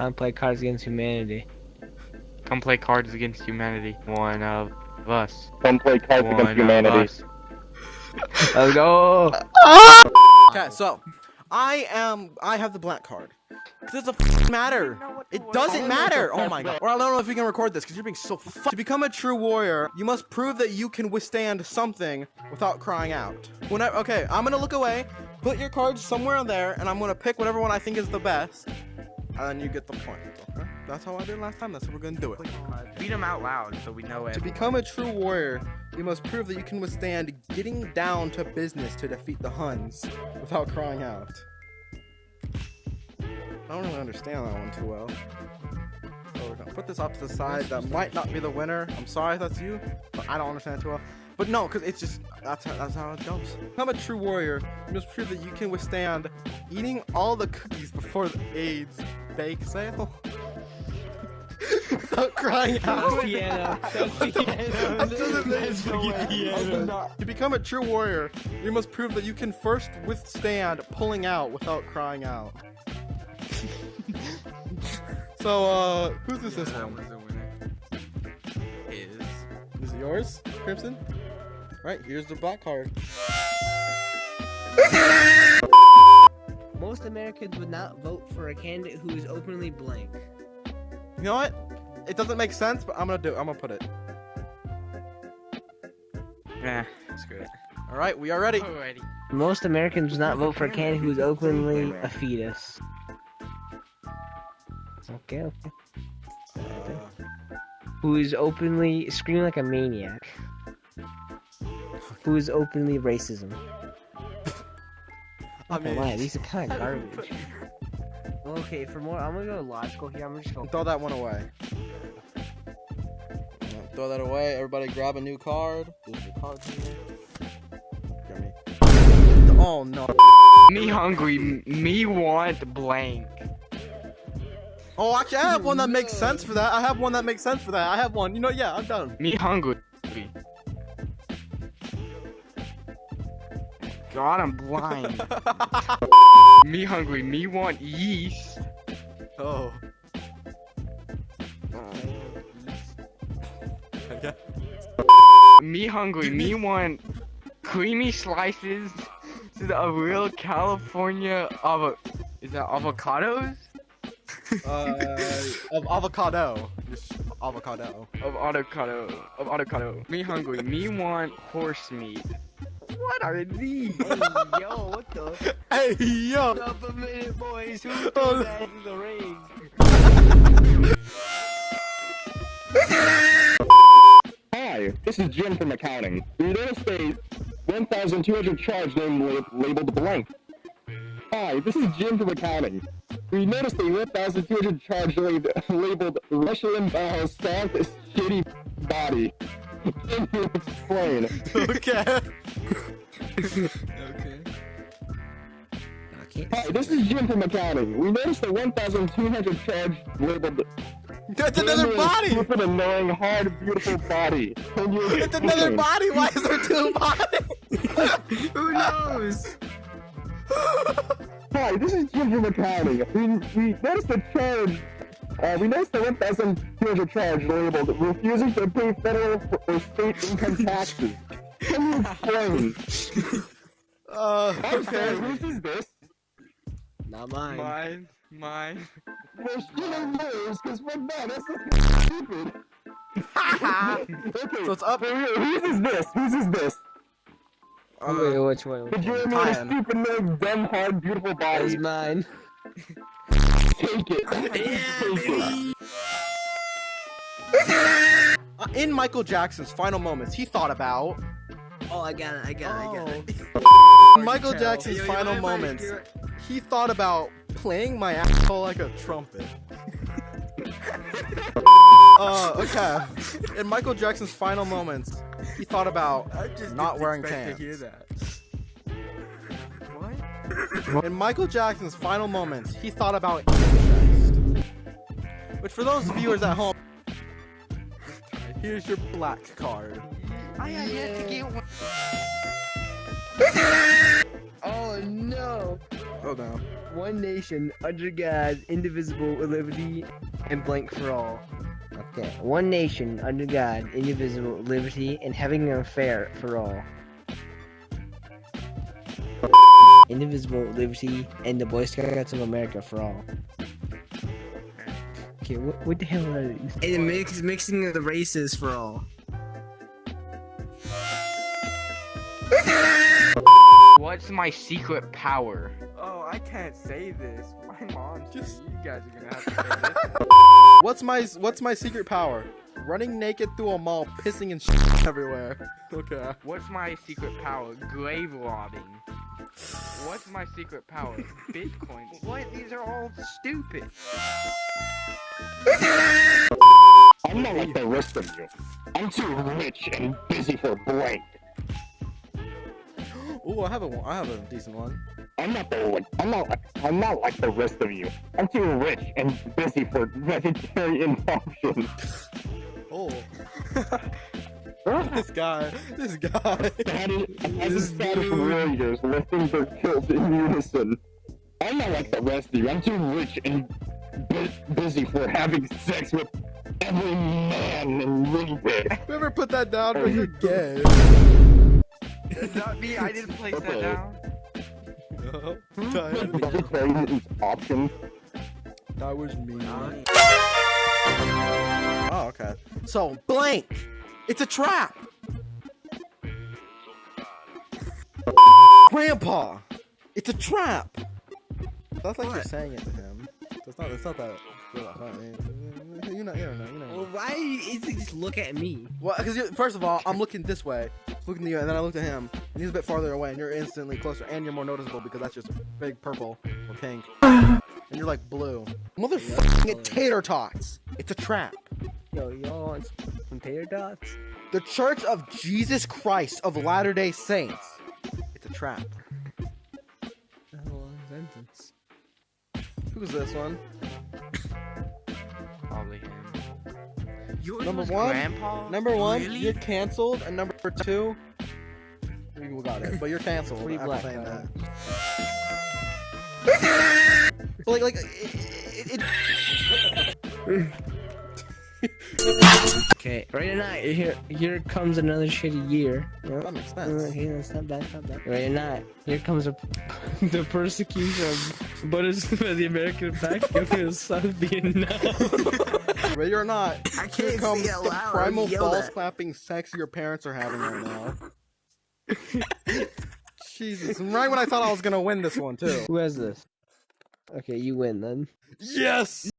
Come play Cards Against Humanity. Come play Cards Against Humanity. One of us. Come play Cards One Against Humanity. us. Let's go! Okay, so I am. I have the black card. Does it f- matter? It doesn't matter. Oh my god. Or I don't know if we can record this because you're being so. F- to become a true warrior, you must prove that you can withstand something without crying out. Whenever. Okay, I'm gonna look away. Put your cards somewhere on there, and I'm gonna pick whatever one I think is the best, and you get the point. Okay? That's how I did last time. That's how we're gonna do it. Read them out loud so we know it. To become a true warrior, you must prove that you can withstand getting down to business to defeat the Huns without crying out. I don't really understand that one too well. So we're gonna put this off to the side. That might not be the winner. I'm sorry if that's you, but I don't understand it too well. But no, because it's just that's how, that's how it goes. Become a true warrior. You must prove that you can withstand eating all the cookies before the AIDS bake sale. Without crying out. piano. Piano. That's fucking piano. To become a true warrior, you must prove that you can first withstand pulling out without crying out. so, uh, who's this this one? was the winner. Is. Is it yours, Crimson? Right, here's the black card. Most Americans would not vote for a candidate who is openly blank. You know what? It doesn't make sense, but I'm gonna do. It. I'm gonna put it. Nah, screw it. All right, we are ready. Alrighty. Most Americans would not vote for a candidate who is openly a fetus. Okay, okay. Who is openly screaming like a maniac. Who is openly racism. I Not gonna lie, these are kind of garbage. Okay, for more, I'm gonna go logical here. I'm just gonna. throw that one away. Yeah, Throw that away. Everybody, grab a new card. There's your cards in here. Oh no. Me hungry. Me want blank. Oh, actually, I have one that makes sense for that. I have one that makes sense for that. I have one. You know, yeah, I'm done. Me hungry. God, I'm blind. me hungry. Me want yeast. oh. Okay. Me hungry. Me want creamy slices. This is a real California avo. Is that avocados? Uh, of avocado. Just avocado. Of avocado. Of avocado. Me hungry. Me want horse meat. What are these? Hey, yo, what the? Hey, yo. Up a minute, boys. Who Oh, threw that in the ring? Hi, this is Jim from accounting. We noticed a 1,200 charge name labeled blank. Hi, this is Jim from accounting. We noticed a 1,200 charge lab- labeled Rush Limbaugh stomped his shitty body. Can you explain? Okay. Okay. Okay. Hi, this is Jim from accounting. We noticed a 1,200 charge labeled That's another body. Stupid, annoying, hard, beautiful body. Can you It's another explain? body. Why is there two bodies? Who knows? Hi, this is Jim from accounting. We, we noticed the charge. Uh, we noticed the 1,200 charge labeled refusing to pay federal or state income taxes. Can you explain? Uh, I'm okay. whose is this? Not mine. Mine. Mine. Well, she don't knows, because we're not. That's just stupid. okay, So it's up. for real, whose is this? Whose is this? Wait, Uh, which one? The Which one? Jeremy with a stupid nose, dumb, hard, beautiful That is body. mine. Take it. Take it. uh, in Michael Jackson's final moments, he thought about Oh, I got it. I got it. I got it. in Michael. Jackson's Yo, you final I moments. He thought about playing my asshole like a trumpet. uh, okay. In Michael Jackson's final moments, he thought about not wearing pants. that. In Michael Jackson's final moments, he thought about. Which for those viewers at home, here's your black card. I had yet to get one. Oh no! Oh down. One nation under God, indivisible, with liberty, and blank for all. Okay. One nation under God, indivisible, with liberty, and having an affair for all. Indivisible, with liberty, and the Boy Scouts of America for all. Okay, what, what the hell are these? And the mix, mixing the races for all. What's my secret power? Oh, I can't say this. My mom. Just- You guys are gonna have to say this. What's my What's my secret power? Running naked through a mall, pissing and shit everywhere. Okay. What's my secret power? Grave robbing. What's my secret power? Bitcoin. What? These are all stupid. I'm not like the rest of you. I'm too rich and busy for blank. Ooh, I have a I have a decent one. I'm not the like I'm not like I'm not like the rest of you. I'm too rich and busy for vegetarian options. Oh. this guy. This guy. Status, as a status warriors lifting their kills in unison. I'm not like the rest of you. I'm too rich and bu- busy for having sex with every man and lady. Whoever put that down, bro, you're gay. Is that me? I didn't place that Okay. down. that, Vegetarian options. that was me. Oh, okay. So, blank! It's a trap! Grandpa! It's a trap! That's like you're saying it to him. It's not, it's not that. You're not funny. You know, you don't know, you know. Well, why is he just look at me? Well, because first of all, I'm looking this way, looking at you, and then I looked at him, and he's a bit farther away, and you're instantly closer, and you're more noticeable because that's just big purple or pink, and you're like blue. Motherfucking tater tots! It's a trap. Yo, y'all want some tater tots? The Church of Jesus Christ of Latter Day Saints. It's a trap. Who's this one? Probably him. Yours Number was one? Grandpa? Number one, Really? you're canceled, and number two, you got it, but you're canceled Free after black saying that. Like, like, it, it, it, Okay, right now, here here comes another shitty year. Yep. that makes Uh, sense. here, it's not bad, not bad. Right now, here comes a, the persecution of Buddhists by the American back of South Vietnam. Ready or not, I can't comes say the primal yell balls that. clapping sex your parents are having right now. Jesus, and right when I thought I was gonna win this one too. Who has this? Okay, you win then. Yes!